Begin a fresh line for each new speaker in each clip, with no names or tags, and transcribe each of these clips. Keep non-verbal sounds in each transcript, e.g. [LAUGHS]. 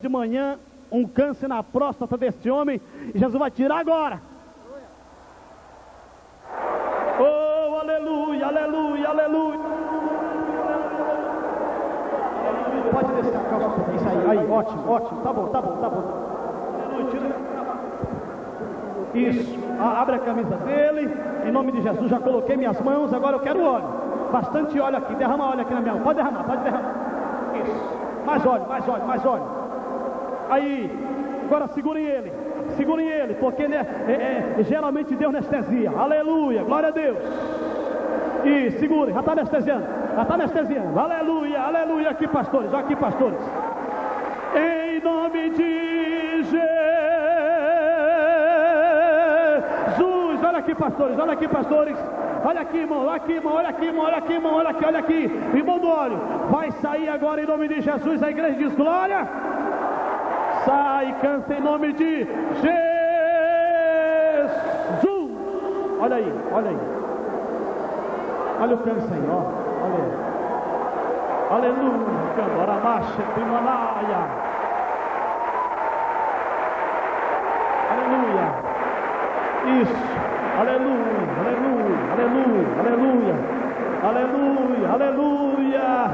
de manhã um câncer na próstata deste homem e Jesus vai tirar agora. Oh, aleluia, aleluia, aleluia. Pode descer a calça pouquinho, isso aí, aí, ótimo, ótimo, tá bom, tá bom, tá bom. Isso, abre a camisa dele, em nome de Jesus, já coloquei minhas mãos, agora eu quero óleo. Bastante óleo aqui, derrama óleo aqui na minha mão, pode derramar, pode derramar. Isso, mais óleo, mais óleo, mais óleo. Aí, agora segurem ele, segurem ele, porque né, é, é, geralmente Deus anestesia. Aleluia, glória a Deus. E segurem, já está anestesiando, já está anestesiando. Aleluia, aleluia. Aqui, pastores, aqui, pastores. Em nome de Jesus, olha aqui, pastores, olha aqui, pastores. Olha aqui, irmão, olha aqui, irmão, olha aqui, irmão, olha aqui, irmão, olha aqui, olha aqui. Irmão do óleo, vai sair agora em nome de Jesus. A igreja diz glória. Sai, câncer em nome de Jesus. Olha aí, olha aí. Olha o aí, ó. Olha aí. Aleluia. Agora marcha, Himalaia. Aleluia. Isso. Aleluia, aleluia, aleluia, aleluia. Aleluia, aleluia.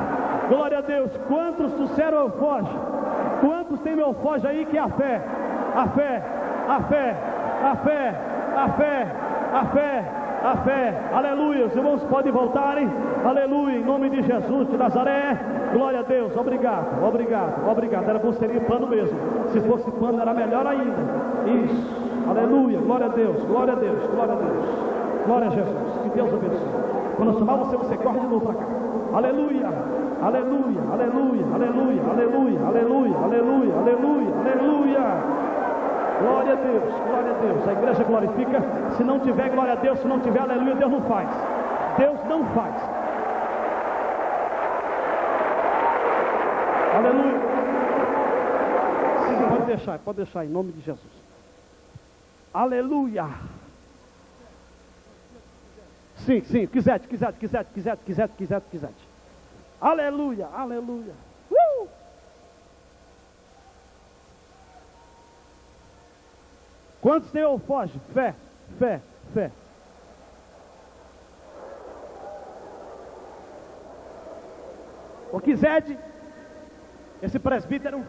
Glória a Deus. Quantos trouxeram foge? Quantos tem meu foge aí que é a fé? A fé, a fé, a fé, a fé, a fé, a fé. Aleluia. Os irmãos podem voltarem. Aleluia. Em nome de Jesus de Nazaré. Glória a Deus. Obrigado, obrigado, obrigado. Era seria pano mesmo. Se fosse pano era melhor ainda. Isso. Aleluia. Glória a Deus. Glória a Deus. Glória a Deus. Glória a Jesus. Que Deus abençoe. Quando eu chamar você, você corre de novo para cá. Aleluia. Aleluia. Aleluia. Aleluia. Aleluia. Aleluia. Aleluia. Aleluia. Aleluia. Glória a Deus, glória a Deus. A igreja glorifica. Se não tiver glória a Deus, se não tiver aleluia, Deus não faz. Deus não faz. Aleluia. Sim, pode deixar, pode deixar em nome de Jesus. Aleluia. Sim, sim, quiser, quiser, quiser, quiser, quiser, quiser, quiser. Aleluia, aleluia. Uh! Quantos tem ou foge? Fé, fé, fé. O Kized, esse presbítero,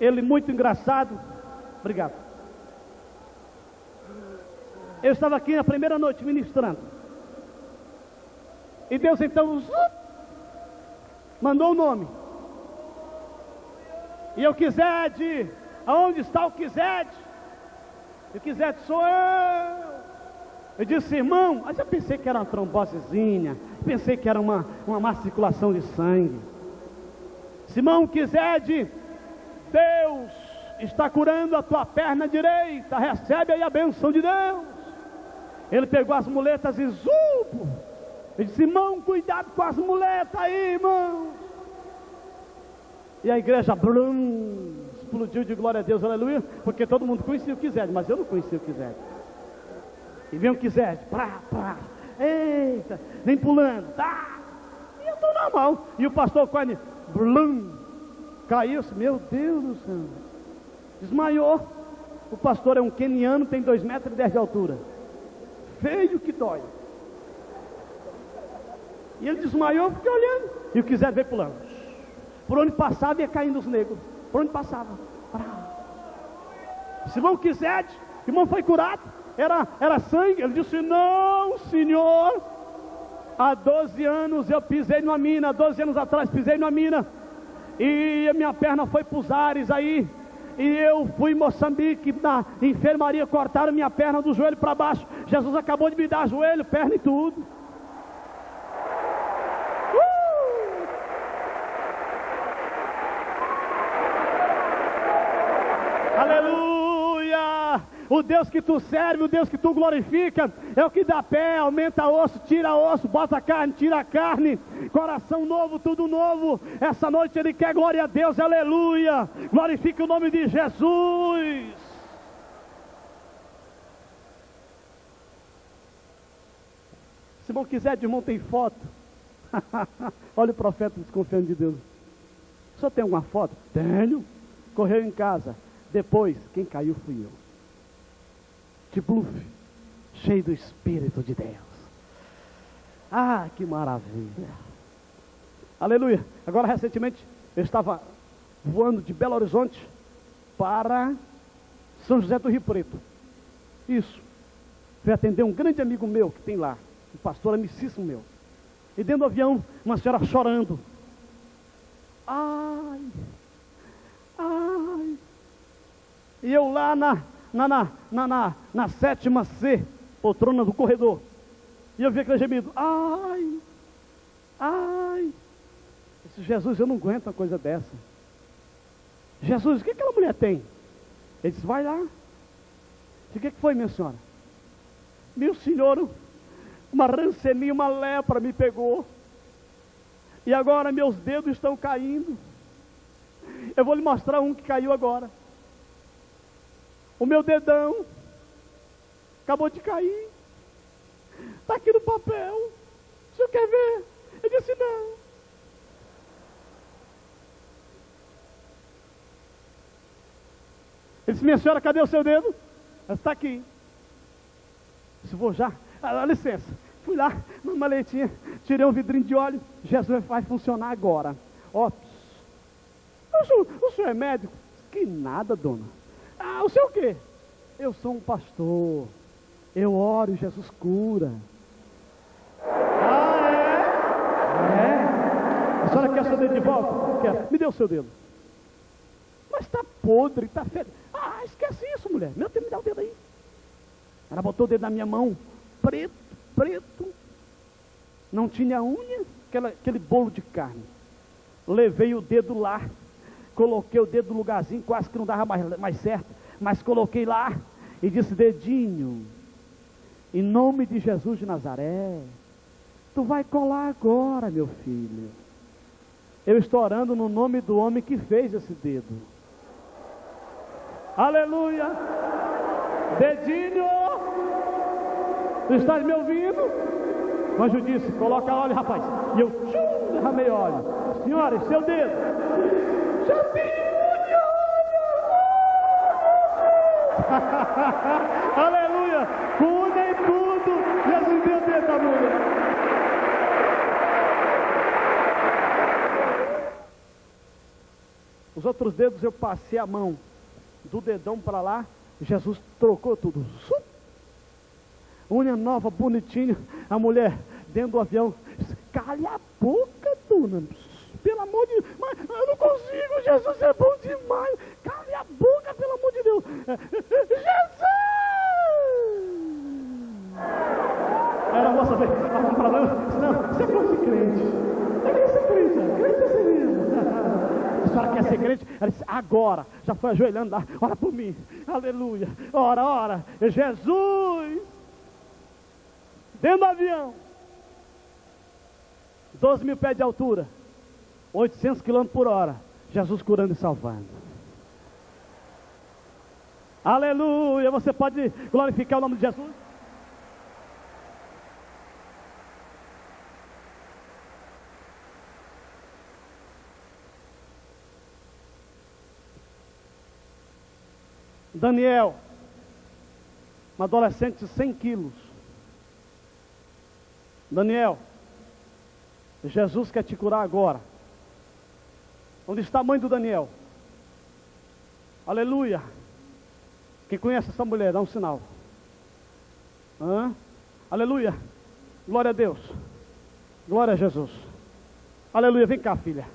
ele muito engraçado. Obrigado. Eu estava aqui na primeira noite ministrando. E Deus então mandou o nome. E eu Kized, aonde está o Kized? E o Kized sou eu. Eu disse, irmão, eu pensei que era uma trombosezinha, pensei que era uma, uma má circulação de sangue. Simão Kized, Deus está curando a tua perna direita, recebe aí a benção de Deus. Ele pegou as muletas e zupo. Ele disse, irmão, cuidado com as muletas aí, irmão. E a igreja blum, explodiu de glória a Deus, aleluia, porque todo mundo conhecia o Kized, mas eu não conhecia o Kized. E vem o Kized, pá, pá, eita, vem pulando, tá. E eu estou normal. E o pastor Coine, blum, caiu, meu Deus do céu. Desmaiou. O pastor é um keniano, tem 2 metros e 10 de altura. Feio que dói. E ele desmaiou, fiquei olhando. E o Kized veio pulando. Por onde passava ia caindo os negros. Por onde passava. Simão Kized, irmão foi curado. Era, era sangue. Ele disse: Não, senhor. Há 12 anos eu pisei numa mina. 12 anos atrás pisei numa mina. E a minha perna foi para os ares aí. E eu fui em Moçambique, na enfermaria, cortaram minha perna do joelho para baixo. Jesus acabou de me dar joelho, perna e tudo. Aleluia! O Deus que tu serve, o Deus que tu glorifica, é o que dá pé, aumenta osso, tira osso, bota carne, tira carne, coração novo, tudo novo. Essa noite ele quer glória a Deus, aleluia! Glorifique o nome de Jesus. Se não quiser, de irmão, tem foto. [LAUGHS] Olha o profeta desconfiando de Deus. Senhor tem alguma foto? Tenho. correu em casa. Depois, quem caiu fui eu. De bluff, cheio do Espírito de Deus. Ah, que maravilha. Aleluia. Agora, recentemente, eu estava voando de Belo Horizonte para São José do Rio Preto. Isso. Fui atender um grande amigo meu que tem lá, um pastor amicíssimo meu. E dentro do avião, uma senhora chorando. Ai, ai. E eu lá na, na, na, na, na, na sétima C, poltrona do corredor. E eu vi aquele gemido. Ai, ai. disse, Jesus, eu não aguento uma coisa dessa. Jesus, o que aquela mulher tem? Ele disse, vai lá. O que, que foi, minha senhora? Meu senhor, uma rancelinha, uma lepra me pegou. E agora meus dedos estão caindo. Eu vou lhe mostrar um que caiu agora. O meu dedão acabou de cair. Está aqui no papel. O senhor quer ver? Eu disse não. Ele disse, minha senhora, cadê o seu dedo? Está aqui. Se vou já. Ah, licença. Fui lá, na maletinha, tirei um vidrinho de óleo. Jesus vai funcionar agora. Ó, o senhor, o senhor é médico? Que nada, dona. Ah, o o quê? Eu sou um pastor. Eu oro e Jesus cura. Ah, é? É? A senhora quer seu dedo de volta? Quer? Me dê o seu dedo. Mas está podre, está fedido. Ah, esquece isso, mulher. Meu Deus, me dá o dedo aí. Ela botou o dedo na minha mão, preto, preto. Não tinha unha, aquela, aquele bolo de carne. Levei o dedo lá, coloquei o dedo no lugarzinho, quase que não dava mais, mais certo, mas coloquei lá e disse: Dedinho, em nome de Jesus de Nazaré, tu vai colar agora, meu filho. Eu estou orando no nome do homem que fez esse dedo. Aleluia! Dedinho! Tu estás me ouvindo? O anjo disse: Coloca óleo, rapaz. E eu derramei óleo. Senhora, seu dedo. Aleluia! Cura em tudo. Jesus deu dedo da mulher. Os outros dedos eu passei a mão do dedão para lá, Jesus trocou tudo. Unha nova, bonitinha. A mulher dentro do avião. Cale a boca, dona. Pelo amor de Deus. Mas eu não consigo. Jesus é bom demais. Cale a boca, pelo amor de Deus. Jesus! Era a moça veio. Vamos para. Não, você é fosse crente. Eu queria ser crente. Crente é sereno. [LAUGHS] A senhora quer ser crente? Ela disse, agora. Já foi ajoelhando lá. Ora por mim. Aleluia. Ora, ora. Jesus. Dentro do avião. 12 mil pés de altura. 800 quilômetros por hora. Jesus curando e salvando. Aleluia. Você pode glorificar o nome de Jesus? Daniel, um adolescente de 100 quilos. Daniel, Jesus quer te curar agora. Onde está a mãe do Daniel? Aleluia. Quem conhece essa mulher, dá um sinal. Hã? Aleluia. Glória a Deus. Glória a Jesus. Aleluia. Vem cá, filha.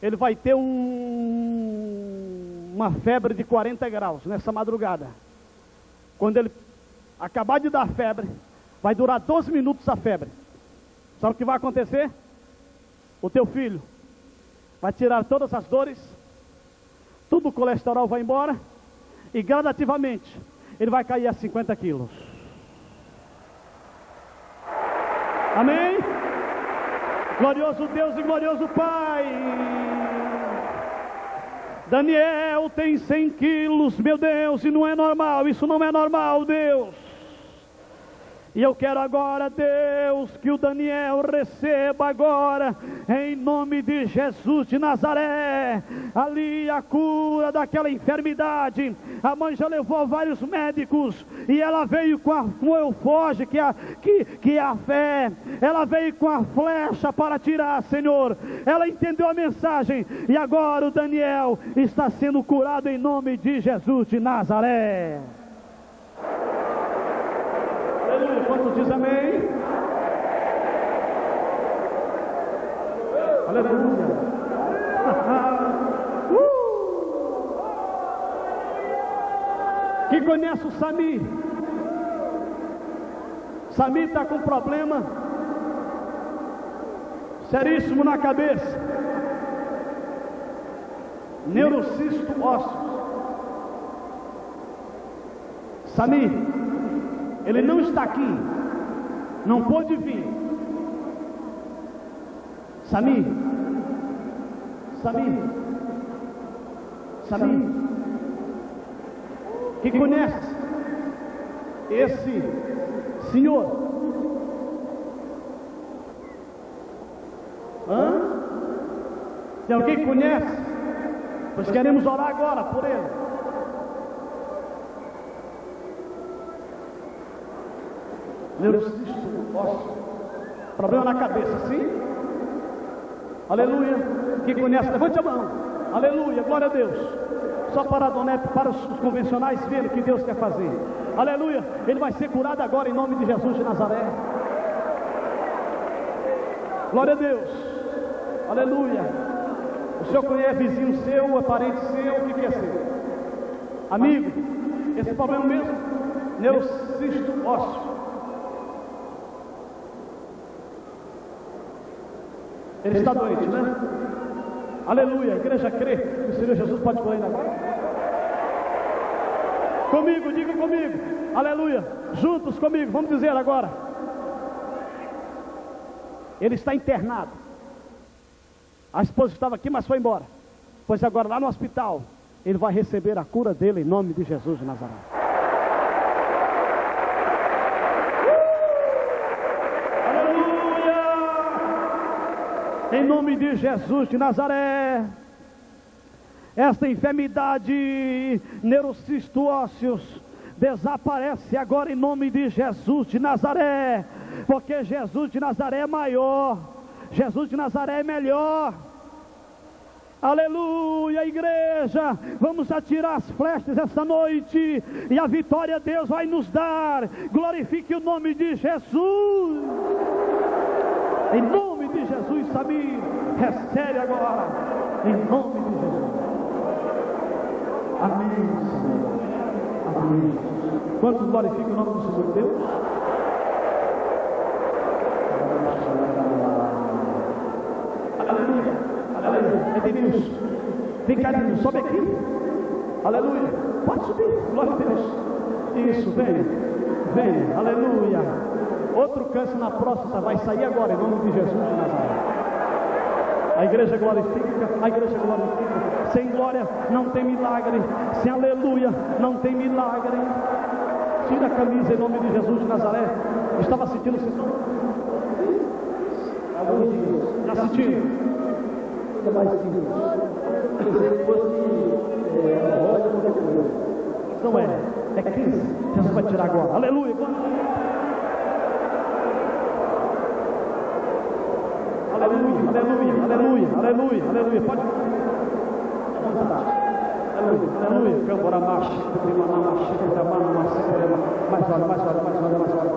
Ele vai ter um uma febre de 40 graus nessa madrugada. Quando ele acabar de dar febre, vai durar 12 minutos a febre. Sabe o que vai acontecer? O teu filho vai tirar todas as dores, tudo o colesterol vai embora, e gradativamente ele vai cair a 50 quilos. Amém? Glorioso Deus e glorioso Pai. Daniel tem 100 quilos, meu Deus, e não é normal, isso não é normal, Deus. E eu quero agora, Deus, que o Daniel receba agora, em nome de Jesus de Nazaré, ali a cura daquela enfermidade. A mãe já levou vários médicos e ela veio com, a, com o eufoge, que, é que, que é a fé. Ela veio com a flecha para tirar, Senhor. Ela entendeu a mensagem e agora o Daniel está sendo curado em nome de Jesus de Nazaré. Aleluia. Quantos diz amém? Aleluia. [LAUGHS] uh! Quem conhece o Sami? Sami está com problema seríssimo na cabeça. Neurocisto ósseo. Sami, ele não está aqui, não pôde vir. Sami, Sami, Sami, que conhece esse senhor? Hã? Tem alguém que conhece? Pois queremos orar agora por ele. Ósseo, problema na cabeça, sim? Aleluia. Quem conhece, levante a mão. Aleluia, glória a Deus. Só para a Donete, para os convencionais verem o que Deus quer fazer. Aleluia. Ele vai ser curado agora em nome de Jesus de Nazaré. Glória a Deus. Aleluia. O senhor conhece vizinho seu, é parente seu, o que quer ser? Amigo, esse problema mesmo, neurocisto ósseo. Ele está doente, né? Aleluia. A igreja crê que o Senhor Jesus pode curar ainda agora. Comigo, diga comigo. Aleluia. Juntos comigo. Vamos dizer agora. Ele está internado. A esposa estava aqui, mas foi embora. Pois agora lá no hospital, ele vai receber a cura dele em nome de Jesus de Nazaré. Em nome de Jesus de Nazaré. Esta enfermidade neurocisto ósseos desaparece agora em nome de Jesus de Nazaré, porque Jesus de Nazaré é maior, Jesus de Nazaré é melhor. Aleluia, igreja. Vamos atirar as flechas esta noite e a vitória Deus vai nos dar. Glorifique o nome de Jesus. Em nome de Jesus, Samir, recebe agora, em nome de Jesus. Amém, Senhor. Amém. Quantos glorificam o nome do Senhor Deus? Aleluia, aleluia. É Denilson. Vem cá, Denilson, sobe aqui. Aleluia. Pode subir, glória a Deus. Isso, vem, vem, aleluia. Outro câncer na próstata vai sair agora, em nome de Jesus de Nazaré. A igreja glorifica, a igreja glorifica. Sem glória não tem milagre. Sem aleluia não tem milagre. Tira a camisa em nome de Jesus de Nazaré. Estava sentindo dias. Já? Ainda mais. Se é. Não é. É crise. Jesus vai tirar agora. Aleluia. Aleluia, aleluia, aleluia, aleluia, aleluia. Pode. Aleluia, aleluia. Câmbora marcha, mais hora, mais hora, mais hora, mais hora.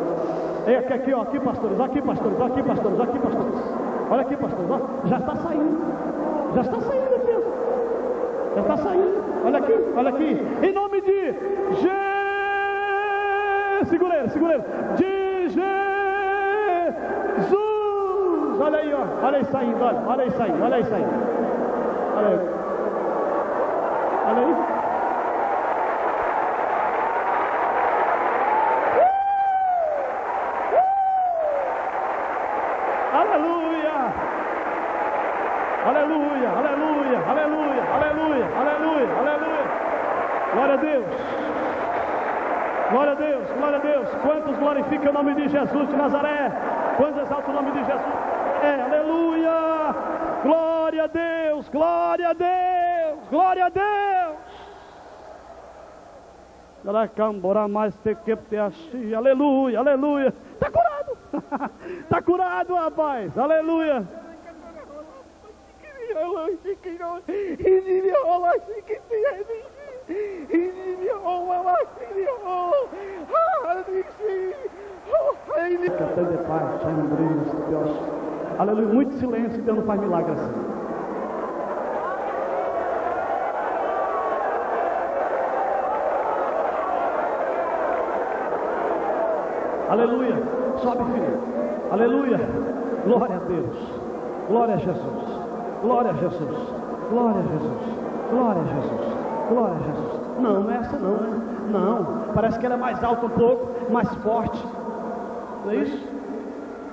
É aqui, aqui, ó, aqui, pastores, aqui, pastores, aqui, pastores, aqui, pastores. Olha aqui, pastores, ó, já está saindo. Já está saindo aqui. Já está saindo. Olha aqui, olha aqui. Em nome de Jesus. Segura ele, segura ele. De Jesus. Olha aí, Olha aí saindo, olha, olha aí olha aí. Olha aí. Aí. Aleluia! Aleluia, aleluia, aleluia, aleluia, aleluia, aleluia. Glória a Deus. Glória a Deus, glória a Deus. Quantos glorificam o nome de Jesus de Nazaré? Quantos exaltam o nome de Jesus? É, aleluia! Glória a Deus, glória a Deus, glória a Deus. Aleluia, aleluia. Está curado. Está [LAUGHS] curado, rapaz. Aleluia. Cantando de. Aleluia. Muito silêncio Deus não faz milagre assim. Aleluia. Sobe, filho. Aleluia. Glória a Deus. Glória a Jesus. Glória a Jesus. Glória a Jesus. Glória a Jesus. Glória a Jesus. Não, não é essa não. Não. Parece que ela é mais alta um pouco, mais forte. Não é isso?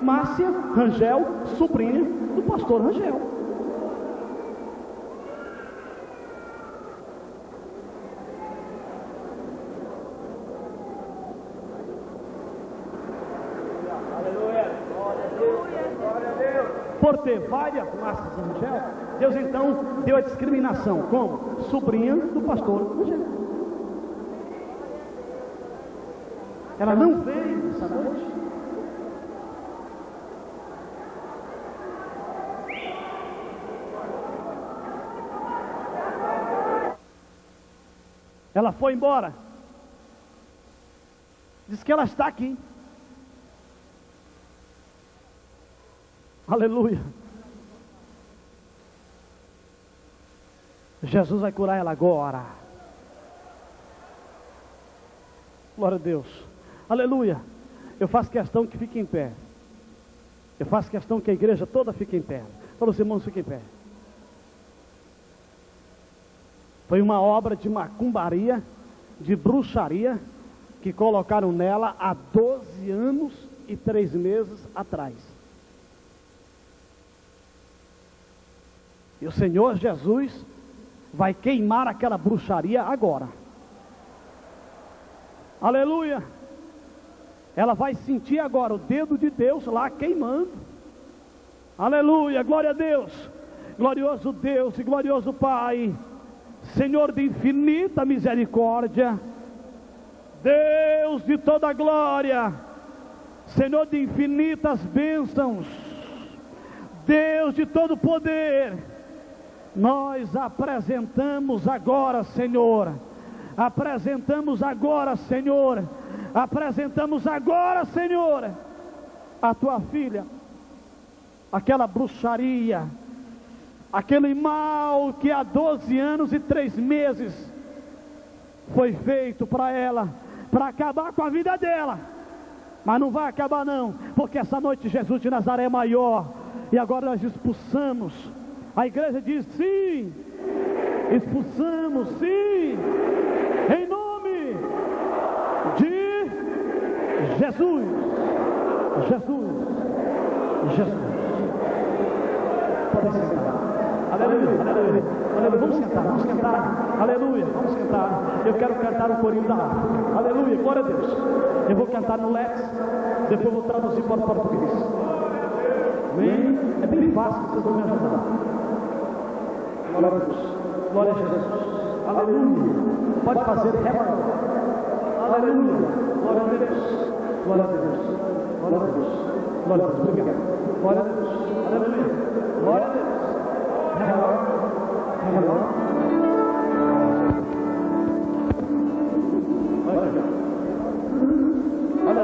Márcia Rangel, sobrinha do pastor Rangel. Por ter várias Márcias Rangel, Deus então deu a discriminação como sobrinha do pastor Rangel. Ela não veio essa noite. Ela foi embora. Diz que ela está aqui. Aleluia. Jesus vai curar ela agora. Glória a Deus. Aleluia. Eu faço questão que fique em pé. Eu faço questão que a igreja toda fique em pé. Para os irmãos fiquem em pé. Foi uma obra de macumbaria, de bruxaria, que colocaram nela há 12 anos e 3 meses atrás. E o Senhor Jesus vai queimar aquela bruxaria agora. Aleluia! Ela vai sentir agora o dedo de Deus lá queimando. Aleluia! Glória a Deus! Glorioso Deus e glorioso Pai. Senhor de infinita misericórdia, Deus de toda glória, Senhor de infinitas bênçãos, Deus de todo poder, nós apresentamos agora, Senhor, apresentamos agora, Senhor, apresentamos agora, Senhor, a tua filha, aquela bruxaria, aquele mal que há 12 anos e três meses foi feito para ela, para acabar com a vida dela. Mas não vai acabar não, porque essa noite Jesus de Nazaré é maior. E agora nós expulsamos. A igreja diz sim. Expulsamos sim. Em nome de Jesus. Jesus. Jesus. Pode sentar. Aleluia, aleluia, aleluia. Vamos sentar, vamos sentar. Aleluia, vamos sentar. Eu quero cantar o corinho da harpa. Aleluia, glória a Deus. Eu vou cantar no Lex, depois vou traduzir para o português. Amém? É bem fácil, vocês vão me ajudar. Glória a Deus. Glória a Jesus. Aleluia. Pode fazer ré Aleluia. Glória a Deus. Glória a Deus. Glória a Deus. Glória a Deus. Obrigado. Glória a Deus. Aleluia. Glória a Deus. Hello. Hello. Olha,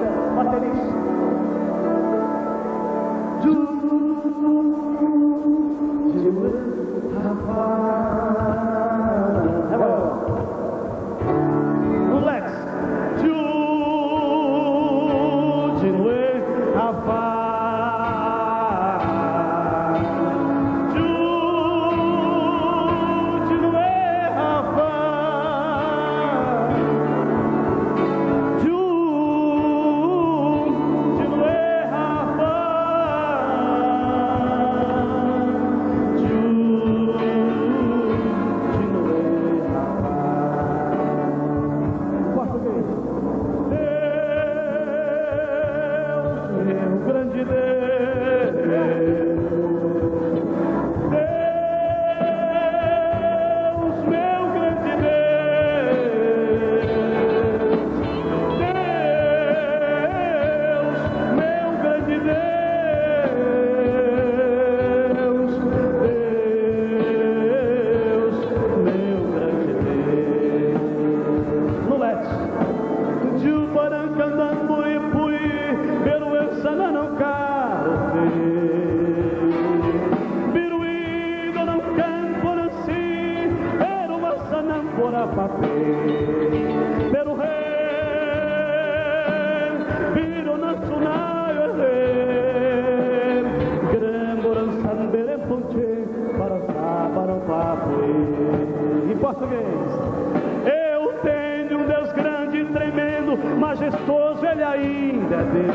ainda é Deus.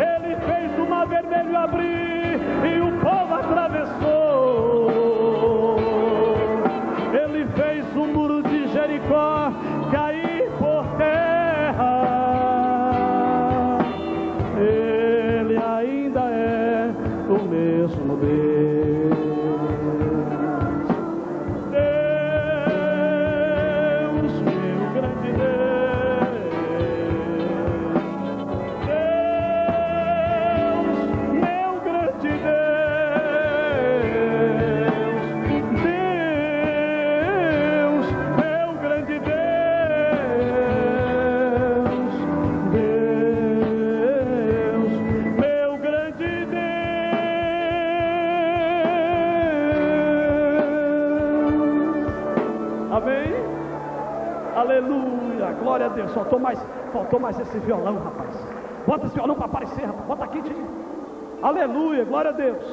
Ele fez o mar vermelho abrir e o povo atravessou. Aleluia, glória a Deus. Faltou mais, faltou mais esse violão, rapaz. Bota esse violão para aparecer, rapaz. Bota aqui. Aleluia, glória a Deus.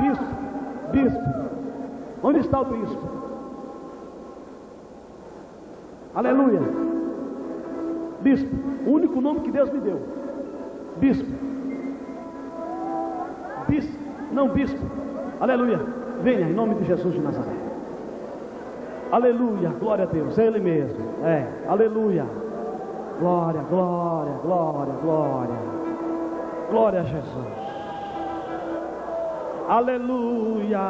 Bispo, bispo. Onde está o bispo? Aleluia. Bispo, o único nome que Deus me deu. Bispo. Bispo, não bispo. Aleluia. Venha em nome de Jesus de Nazaré. Aleluia, glória a Deus, é Ele mesmo. É, aleluia. Glória, glória, glória, glória. Glória a Jesus. Aleluia.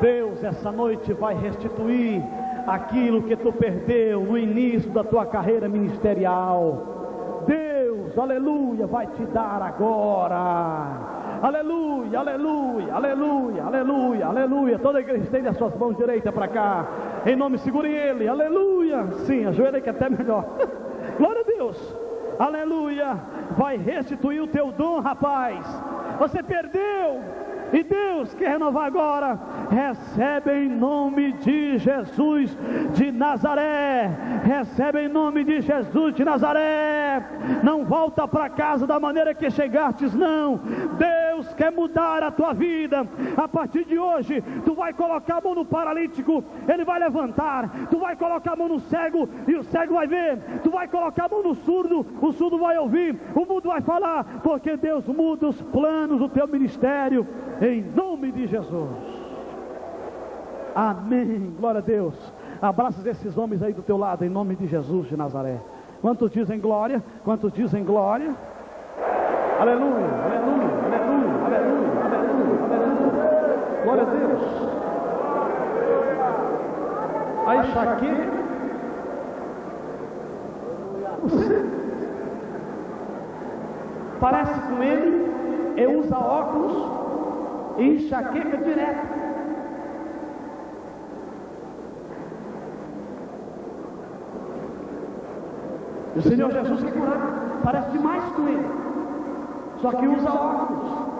Deus essa noite vai restituir aquilo que tu perdeu no início da tua carreira ministerial. Deus, aleluia, vai te dar agora. Aleluia, aleluia, aleluia, aleluia, aleluia. Toda a igreja estende as suas mãos direitas para cá. Em nome, segure ele. Aleluia. Sim, ajoelha que é até melhor. [LAUGHS] Glória a Deus. Aleluia. Vai restituir o teu dom, rapaz. Você perdeu. E Deus quer renovar agora. Recebe em nome de Jesus de Nazaré. Recebe em nome de Jesus de Nazaré. Não volta para casa da maneira que chegastes, não. Deus quer mudar a tua vida. A partir de hoje, tu vai colocar a mão no paralítico, ele vai levantar. Tu vai colocar a mão no cego e o cego vai ver. Tu vai colocar a mão no surdo, o surdo vai ouvir. O mundo vai falar, porque Deus muda os planos do teu ministério em nome de Jesus. Amém. Glória a Deus. Abraça esses homens aí do teu lado, em nome de Jesus de Nazaré. Quantos dizem glória? Quantos dizem glória? Aleluia, aleluia, aleluia, aleluia, aleluia, aleluia. Glória a Deus. Aí, Shaquille. Parece com ele, e usa óculos e enxaqueca direto. O Senhor Jesus quer curar, parece demais com ele, só que usa óculos.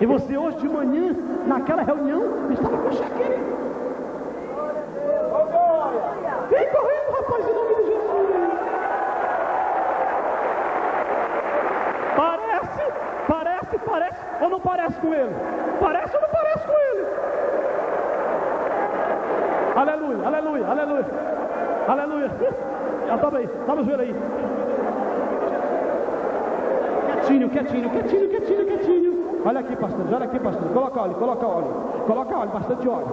E você hoje de manhã, naquela reunião, estava com enxaqueca. Vem correndo, rapaz, em nome de Jesus. Parece, parece, parece, ou não parece com ele? Parece ou não parece com ele? Aleluia, aleluia, aleluia, aleluia. Já toma aí, toma o joelho aí. Quietinho, quietinho, quietinho, quietinho, quietinho. Olha aqui, pastor, olha aqui, pastor. Coloca óleo, coloca óleo. Coloca óleo, bastante óleo.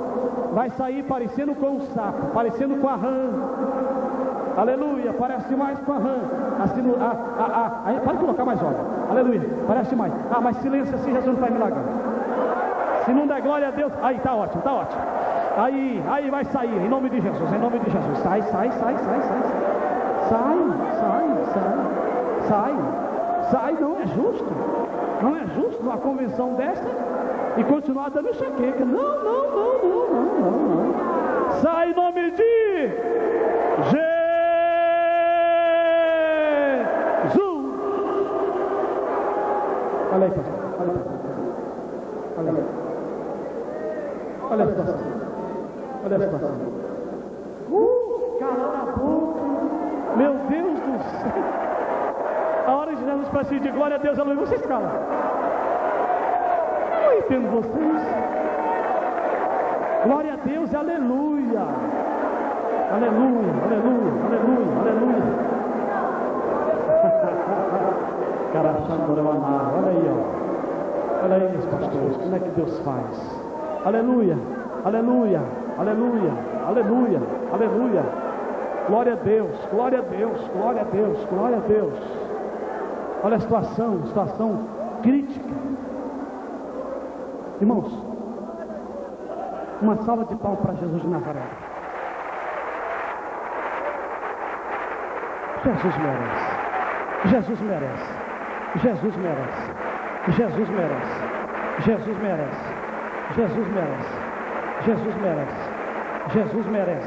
Vai sair parecendo com um sapo, parecendo com a rã. Aleluia, parece mais com a rã. Assim, ah, ah, aí, pode colocar mais óleo. Aleluia, parece mais. Ah, mas silêncio assim, Jesus não faz milagre. Se não der glória a Deus, aí tá ótimo, tá ótimo. Aí, aí vai sair, em nome de Jesus, em nome de Jesus. Sai, sai, sai, sai, sai. Sai, sai, sai. Sai, sai, não é justo. Não é justo uma convenção dessa e continuar dando enxaqueca. Não, não, não, não, não, não, não. Sai em nome de Jesus. Olha aí, pastor. Olha aí. Olha aí. Olha a situação. Olha a situação. Uh, calando a boca. Meu Deus do céu. A hora de Jesus para de glória a Deus, aleluia. Vocês calam. Eu entendo vocês. Glória a Deus, aleluia. Aleluia, aleluia, aleluia, aleluia. [LAUGHS] Cara, olha aí, ó. Olha aí, meus pastores, como é que Deus faz. Aleluia, aleluia, aleluia, aleluia, aleluia. Glória a Deus, glória a Deus, glória a Deus, glória a Deus. Olha a situação, situação crítica. Irmãos, uma salva de palmas para Jesus de Nazaré. Jesus merece. Jesus merece. Jesus merece. Jesus merece. Jesus merece. Jesus merece. Jesus merece. Jesus merece.